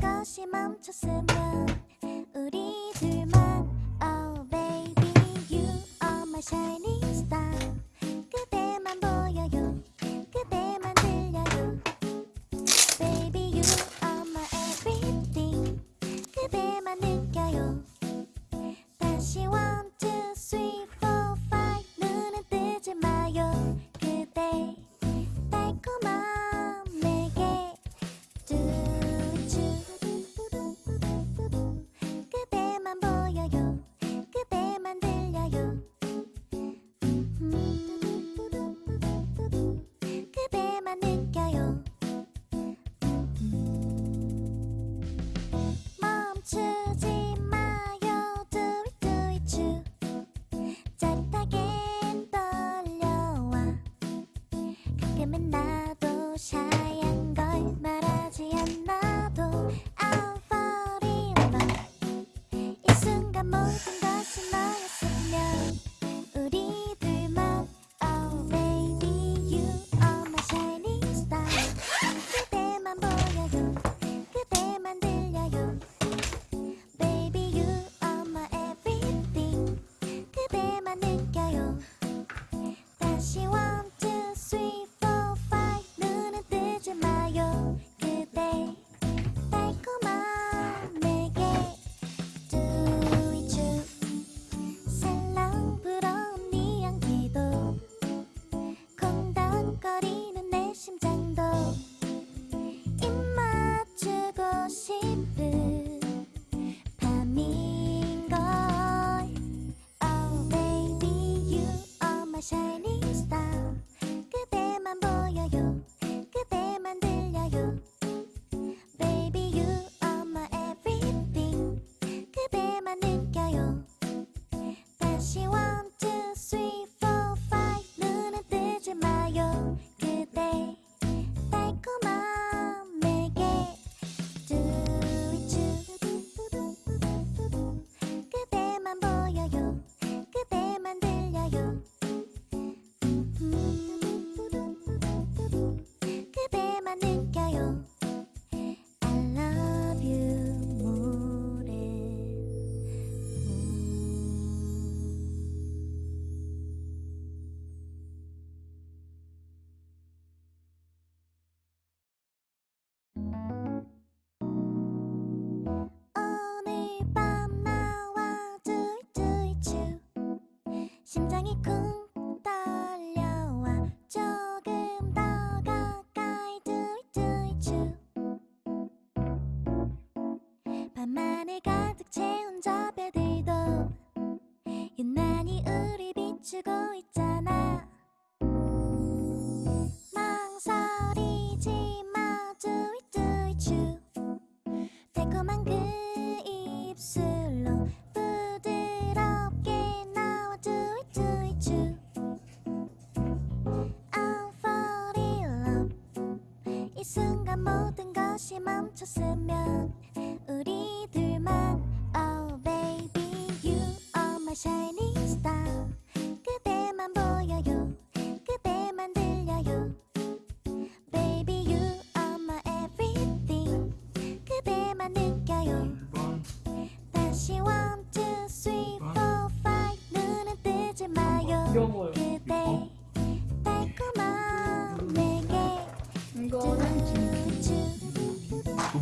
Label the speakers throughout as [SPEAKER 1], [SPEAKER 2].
[SPEAKER 1] 것이 멈췄으면 심장이 쿵 순간 모든 것이 멈췄으면 우리 둘만 Oh baby you are my shining star 그대만 보여요 그대만 들려요 Baby you are my everything 그대만 느껴요 다시 one two three four five 눈은 뜨지 마요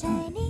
[SPEAKER 1] shiny.